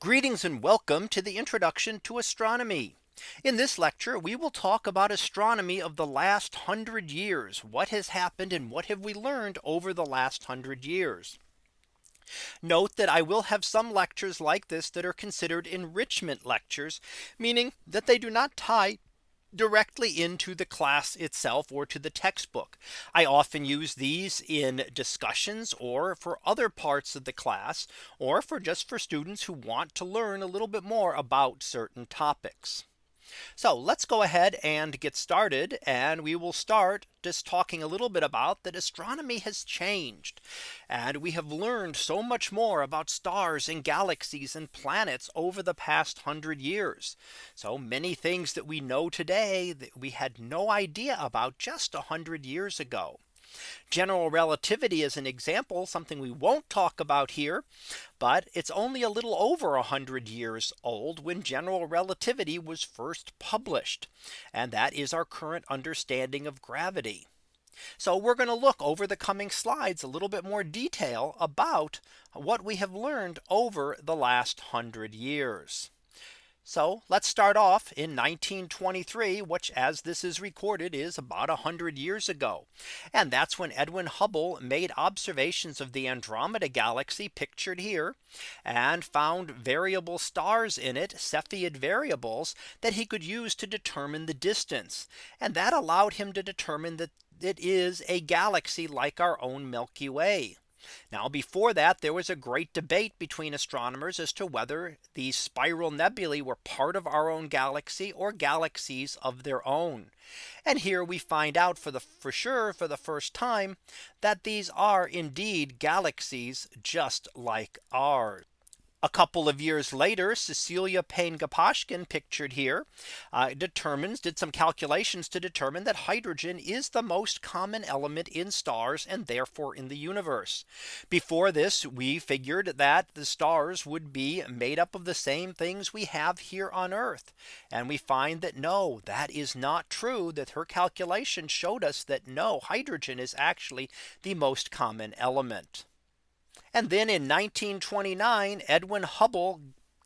Greetings and welcome to the introduction to astronomy. In this lecture, we will talk about astronomy of the last hundred years. What has happened and what have we learned over the last hundred years? Note that I will have some lectures like this that are considered enrichment lectures, meaning that they do not tie directly into the class itself or to the textbook. I often use these in discussions or for other parts of the class or for just for students who want to learn a little bit more about certain topics. So let's go ahead and get started and we will start just talking a little bit about that astronomy has changed and we have learned so much more about stars and galaxies and planets over the past hundred years. So many things that we know today that we had no idea about just a hundred years ago. General relativity is an example something we won't talk about here. But it's only a little over 100 years old when general relativity was first published. And that is our current understanding of gravity. So we're going to look over the coming slides a little bit more detail about what we have learned over the last hundred years. So let's start off in 1923, which as this is recorded is about 100 years ago. And that's when Edwin Hubble made observations of the Andromeda galaxy pictured here and found variable stars in it Cepheid variables that he could use to determine the distance. And that allowed him to determine that it is a galaxy like our own Milky Way. Now before that there was a great debate between astronomers as to whether these spiral nebulae were part of our own galaxy or galaxies of their own. And here we find out for the for sure for the first time that these are indeed galaxies just like ours. A couple of years later, Cecilia Payne Gaposchkin pictured here uh, determines did some calculations to determine that hydrogen is the most common element in stars and therefore in the universe. Before this, we figured that the stars would be made up of the same things we have here on Earth. And we find that no, that is not true that her calculation showed us that no hydrogen is actually the most common element. And then in 1929, Edwin Hubble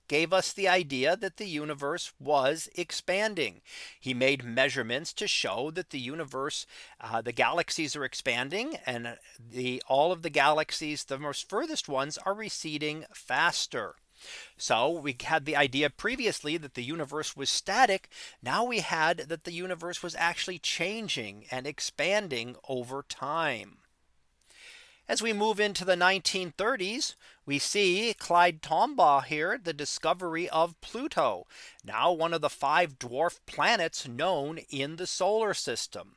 gave us the idea that the universe was expanding. He made measurements to show that the universe, uh, the galaxies are expanding and the all of the galaxies, the most furthest ones are receding faster. So we had the idea previously that the universe was static. Now we had that the universe was actually changing and expanding over time. As we move into the 1930s, we see Clyde Tombaugh here, the discovery of Pluto, now one of the five dwarf planets known in the solar system.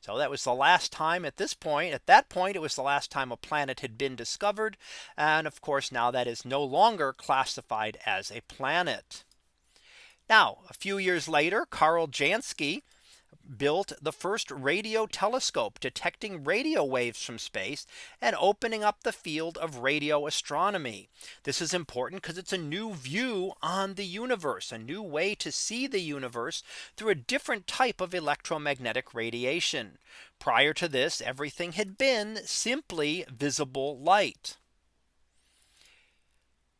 So that was the last time at this point at that point it was the last time a planet had been discovered. And of course now that is no longer classified as a planet. Now a few years later Karl Jansky built the first radio telescope detecting radio waves from space and opening up the field of radio astronomy. This is important because it's a new view on the universe, a new way to see the universe through a different type of electromagnetic radiation. Prior to this, everything had been simply visible light.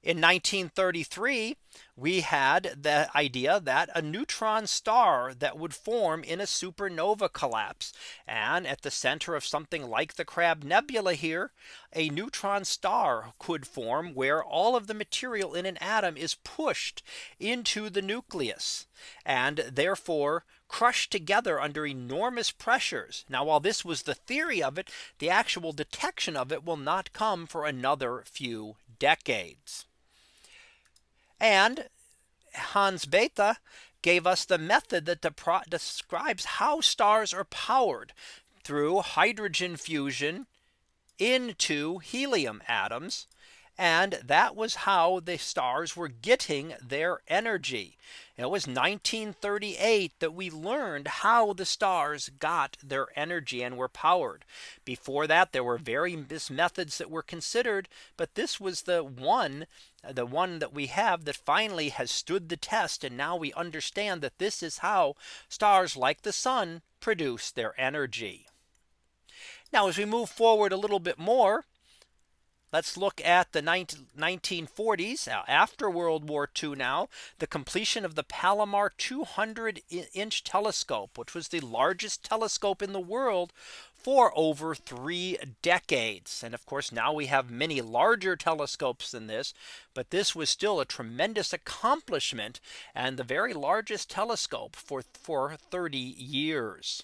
In 1933, we had the idea that a neutron star that would form in a supernova collapse. And at the center of something like the Crab Nebula here, a neutron star could form where all of the material in an atom is pushed into the nucleus and therefore crushed together under enormous pressures. Now while this was the theory of it, the actual detection of it will not come for another few decades. And Hans Bethe gave us the method that describes how stars are powered through hydrogen fusion into helium atoms and that was how the stars were getting their energy. It was 1938 that we learned how the stars got their energy and were powered. Before that, there were various methods that were considered. But this was the one the one that we have that finally has stood the test. And now we understand that this is how stars like the sun produce their energy. Now as we move forward a little bit more, Let's look at the 1940s uh, after World War II now the completion of the Palomar 200 inch telescope which was the largest telescope in the world for over three decades. And of course, now we have many larger telescopes than this. But this was still a tremendous accomplishment and the very largest telescope for, for 30 years.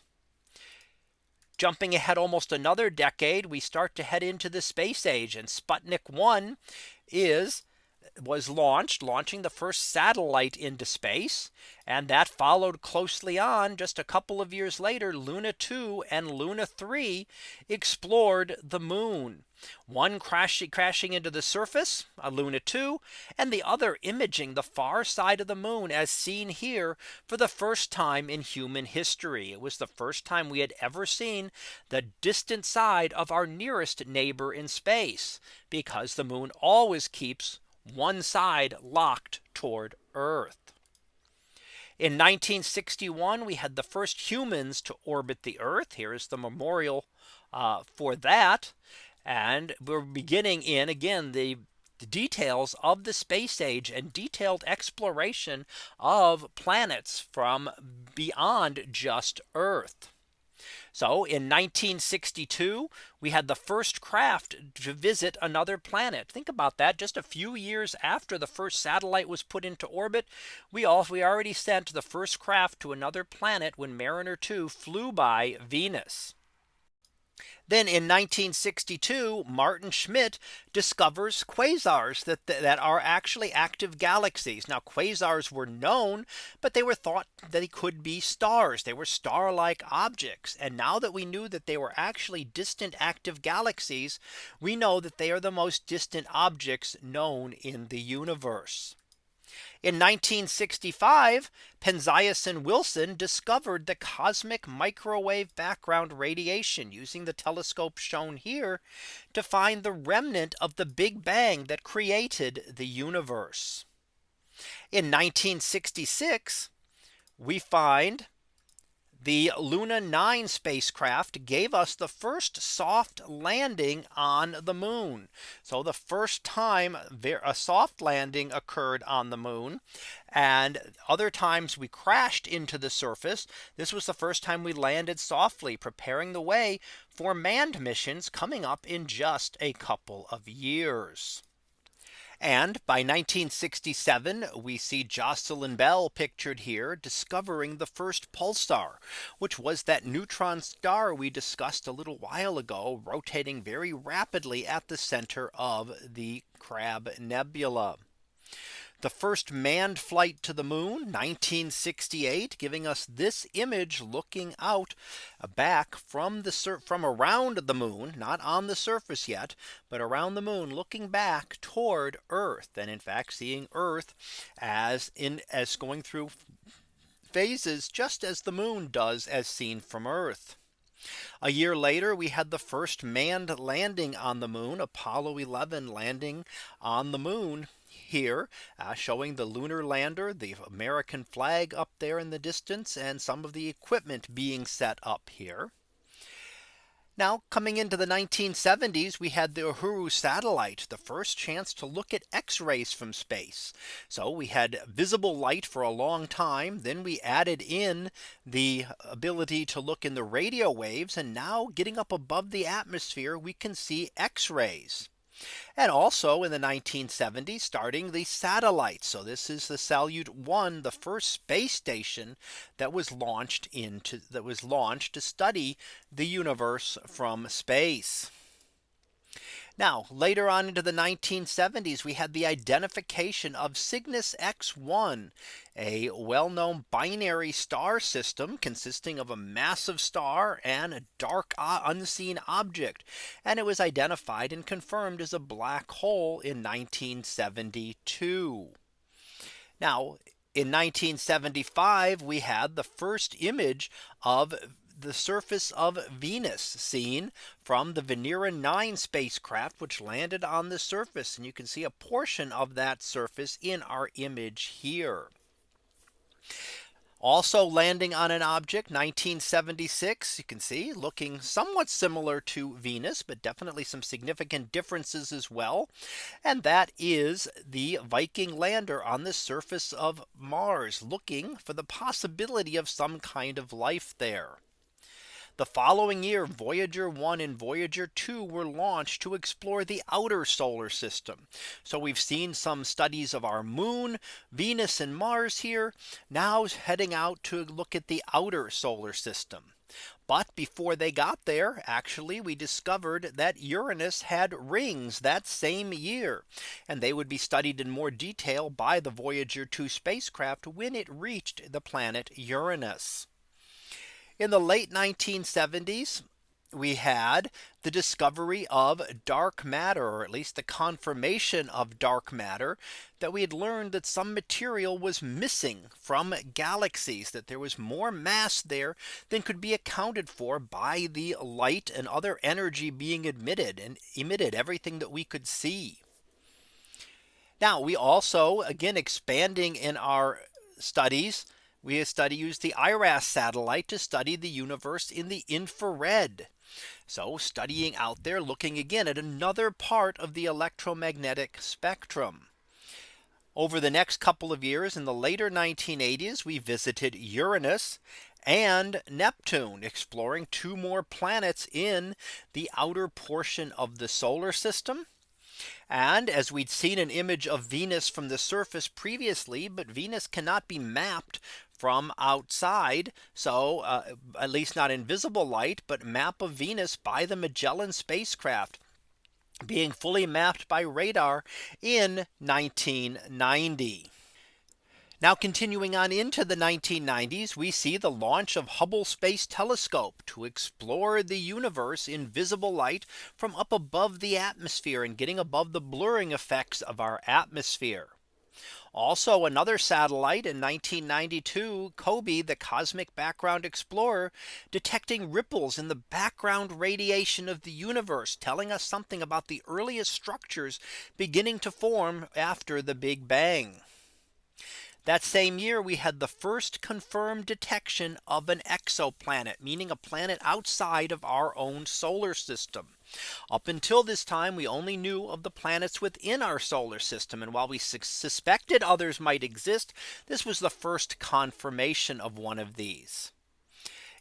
Jumping ahead almost another decade, we start to head into the space age and Sputnik 1 is was launched launching the first satellite into space and that followed closely on just a couple of years later Luna 2 and Luna 3 explored the moon one crashing crashing into the surface a Luna 2 and the other imaging the far side of the moon as seen here for the first time in human history. It was the first time we had ever seen the distant side of our nearest neighbor in space because the moon always keeps one side locked toward Earth. In 1961, we had the first humans to orbit the Earth. Here is the memorial uh, for that. And we're beginning in again the the details of the space age and detailed exploration of planets from beyond just Earth. So in 1962, we had the first craft to visit another planet. Think about that just a few years after the first satellite was put into orbit. We also we already sent the first craft to another planet when Mariner 2 flew by Venus. Then in 1962, Maarten Schmidt discovers quasars that, that are actually active galaxies. Now quasars were known, but they were thought that they could be stars. They were star like objects. And now that we knew that they were actually distant active galaxies, we know that they are the most distant objects known in the universe. In 1965, Penzias and Wilson discovered the cosmic microwave background radiation using the telescope shown here to find the remnant of the Big Bang that created the universe. In 1966, we find the Luna 9 spacecraft gave us the first soft landing on the moon. So the first time a soft landing occurred on the moon and other times we crashed into the surface. This was the first time we landed softly preparing the way for manned missions coming up in just a couple of years. And by 1967, we see Jocelyn Bell pictured here discovering the first pulsar, which was that neutron star we discussed a little while ago, rotating very rapidly at the center of the Crab Nebula the first manned flight to the moon 1968 giving us this image looking out uh, back from the from around the moon not on the surface yet but around the moon looking back toward Earth and in fact seeing Earth as in as going through phases just as the moon does as seen from Earth. A year later, we had the first manned landing on the moon Apollo 11 landing on the moon here uh, showing the lunar lander, the American flag up there in the distance and some of the equipment being set up here. Now coming into the 1970s, we had the Uhuru satellite, the first chance to look at X rays from space. So we had visible light for a long time. Then we added in the ability to look in the radio waves. And now getting up above the atmosphere, we can see X rays. And also in the 1970s starting the satellites. So this is the Salyut 1 the first space station that was launched into that was launched to study the universe from space. Now later on into the 1970s, we had the identification of Cygnus X1, a well known binary star system consisting of a massive star and a dark uh, unseen object. And it was identified and confirmed as a black hole in 1972. Now in 1975, we had the first image of the surface of Venus seen from the Venera 9 spacecraft which landed on the surface and you can see a portion of that surface in our image here. Also landing on an object 1976 you can see looking somewhat similar to Venus but definitely some significant differences as well. And that is the Viking lander on the surface of Mars looking for the possibility of some kind of life there. The following year Voyager 1 and Voyager 2 were launched to explore the outer solar system. So we've seen some studies of our moon, Venus and Mars here now heading out to look at the outer solar system. But before they got there, actually, we discovered that Uranus had rings that same year. And they would be studied in more detail by the Voyager 2 spacecraft when it reached the planet Uranus. In the late 1970s, we had the discovery of dark matter, or at least the confirmation of dark matter that we had learned that some material was missing from galaxies, that there was more mass there than could be accounted for by the light and other energy being emitted and emitted everything that we could see. Now we also again expanding in our studies we study use the IRAS satellite to study the universe in the infrared. So studying out there looking again at another part of the electromagnetic spectrum. Over the next couple of years in the later 1980s, we visited Uranus and Neptune exploring two more planets in the outer portion of the solar system. And as we'd seen an image of Venus from the surface previously, but Venus cannot be mapped from outside. So uh, at least not invisible light, but map of Venus by the Magellan spacecraft being fully mapped by radar in 1990. Now continuing on into the 1990s, we see the launch of Hubble Space Telescope to explore the universe in visible light from up above the atmosphere and getting above the blurring effects of our atmosphere. Also another satellite in 1992 COBE the cosmic background explorer detecting ripples in the background radiation of the universe telling us something about the earliest structures beginning to form after the Big Bang. That same year we had the first confirmed detection of an exoplanet, meaning a planet outside of our own solar system. Up until this time, we only knew of the planets within our solar system. And while we suspected others might exist, this was the first confirmation of one of these.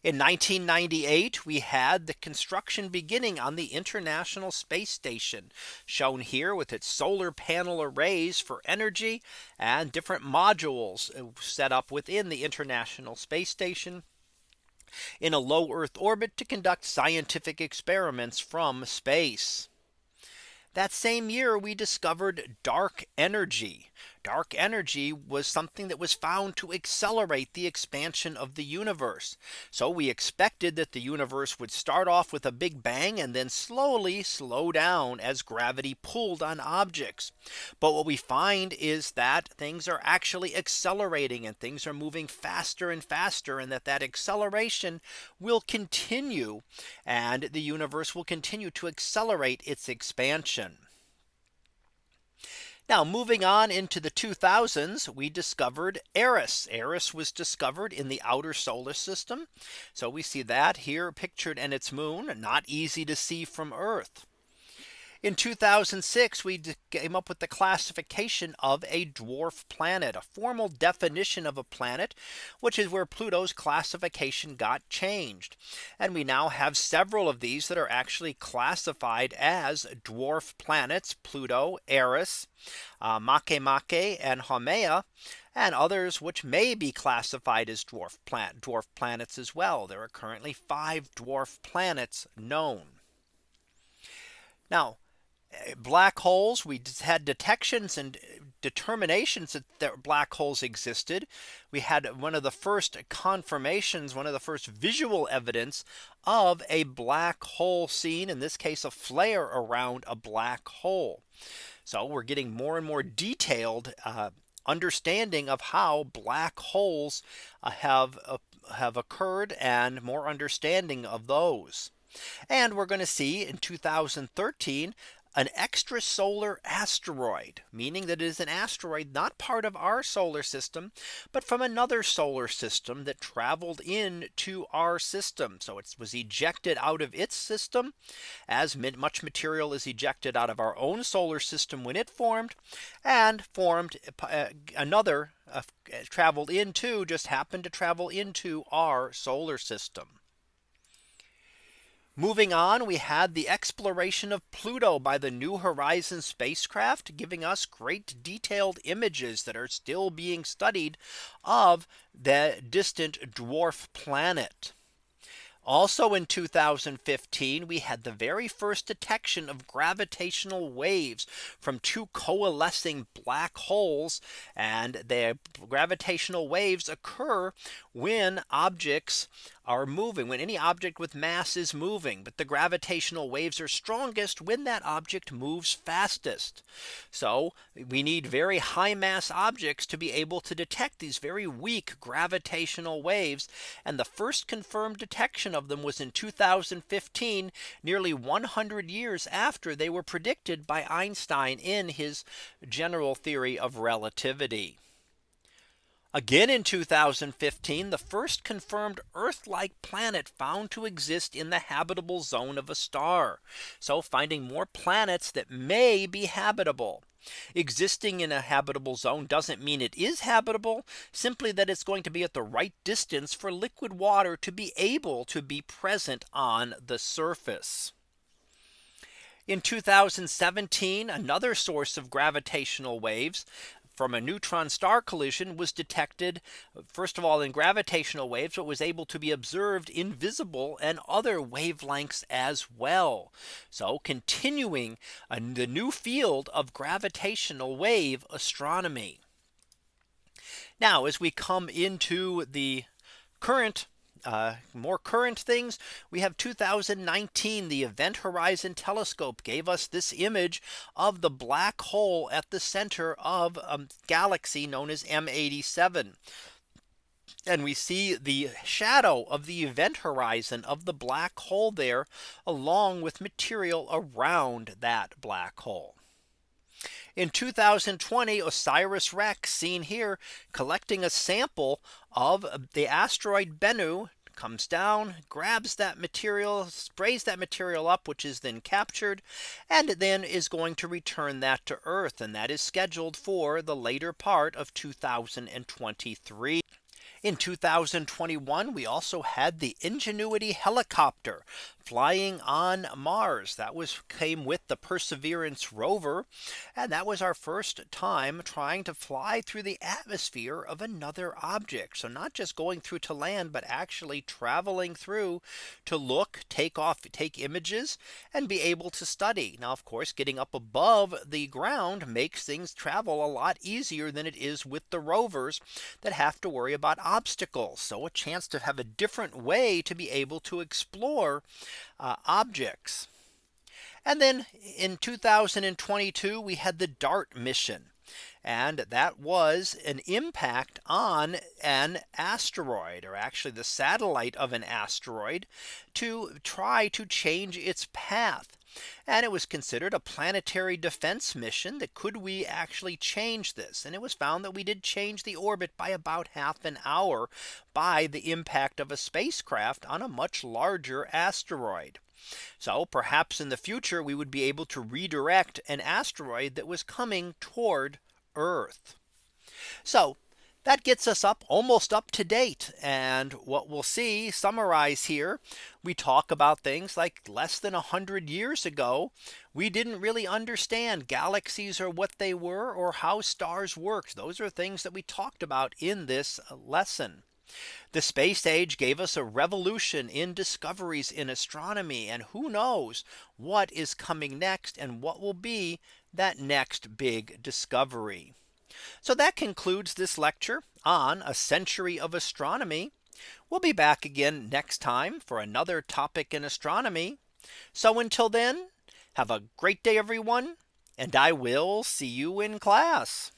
In 1998, we had the construction beginning on the International Space Station shown here with its solar panel arrays for energy and different modules uh, set up within the International Space Station in a low Earth orbit to conduct scientific experiments from space. That same year we discovered dark energy dark energy was something that was found to accelerate the expansion of the universe. So we expected that the universe would start off with a big bang and then slowly slow down as gravity pulled on objects. But what we find is that things are actually accelerating and things are moving faster and faster and that that acceleration will continue and the universe will continue to accelerate its expansion. Now moving on into the 2000s, we discovered Eris. Eris was discovered in the outer solar system. So we see that here pictured and its moon not easy to see from Earth. In 2006, we came up with the classification of a dwarf planet, a formal definition of a planet, which is where Pluto's classification got changed. And we now have several of these that are actually classified as dwarf planets, Pluto, Eris, uh, Makemake and Haumea and others which may be classified as dwarf planet dwarf planets as well. There are currently five dwarf planets known. Now black holes we had detections and determinations that black holes existed. We had one of the first confirmations, one of the first visual evidence of a black hole seen in this case a flare around a black hole. So we're getting more and more detailed uh, understanding of how black holes uh, have uh, have occurred and more understanding of those. And we're going to see in 2013 an extrasolar asteroid, meaning that it is an asteroid not part of our solar system, but from another solar system that traveled in to our system. So it was ejected out of its system as much material is ejected out of our own solar system when it formed and formed uh, another uh, traveled into just happened to travel into our solar system. Moving on, we had the exploration of Pluto by the New Horizons spacecraft giving us great detailed images that are still being studied of the distant dwarf planet. Also in 2015, we had the very first detection of gravitational waves from two coalescing black holes. And the gravitational waves occur when objects are moving when any object with mass is moving. But the gravitational waves are strongest when that object moves fastest. So we need very high mass objects to be able to detect these very weak gravitational waves. And the first confirmed detection of them was in 2015, nearly 100 years after they were predicted by Einstein in his general theory of relativity. Again in 2015, the first confirmed Earth like planet found to exist in the habitable zone of a star. So finding more planets that may be habitable. Existing in a habitable zone doesn't mean it is habitable simply that it's going to be at the right distance for liquid water to be able to be present on the surface. In 2017, another source of gravitational waves from a neutron star collision was detected first of all in gravitational waves but was able to be observed in visible and other wavelengths as well. So continuing uh, the new field of gravitational wave astronomy. Now as we come into the current uh, more current things, we have 2019, the Event Horizon Telescope gave us this image of the black hole at the center of a galaxy known as M87. And we see the shadow of the event horizon of the black hole there along with material around that black hole. In 2020 OSIRIS REx seen here collecting a sample of the asteroid Bennu comes down, grabs that material, sprays that material up, which is then captured, and then is going to return that to Earth. And that is scheduled for the later part of 2023. In 2021, we also had the Ingenuity helicopter flying on Mars that was came with the Perseverance rover. And that was our first time trying to fly through the atmosphere of another object. So not just going through to land, but actually traveling through to look, take off, take images and be able to study. Now, of course, getting up above the ground makes things travel a lot easier than it is with the rovers that have to worry about obstacles. So a chance to have a different way to be able to explore uh, objects. And then in 2022, we had the DART mission. And that was an impact on an asteroid or actually the satellite of an asteroid to try to change its path. And it was considered a planetary defense mission that could we actually change this? And it was found that we did change the orbit by about half an hour by the impact of a spacecraft on a much larger asteroid. So perhaps in the future we would be able to redirect an asteroid that was coming toward Earth. So that gets us up almost up to date. And what we'll see summarize here, we talk about things like less than 100 years ago, we didn't really understand galaxies or what they were or how stars worked. Those are things that we talked about in this lesson. The space age gave us a revolution in discoveries in astronomy. And who knows what is coming next and what will be that next big discovery. So that concludes this lecture on a century of astronomy. We'll be back again next time for another topic in astronomy. So until then, have a great day, everyone. And I will see you in class.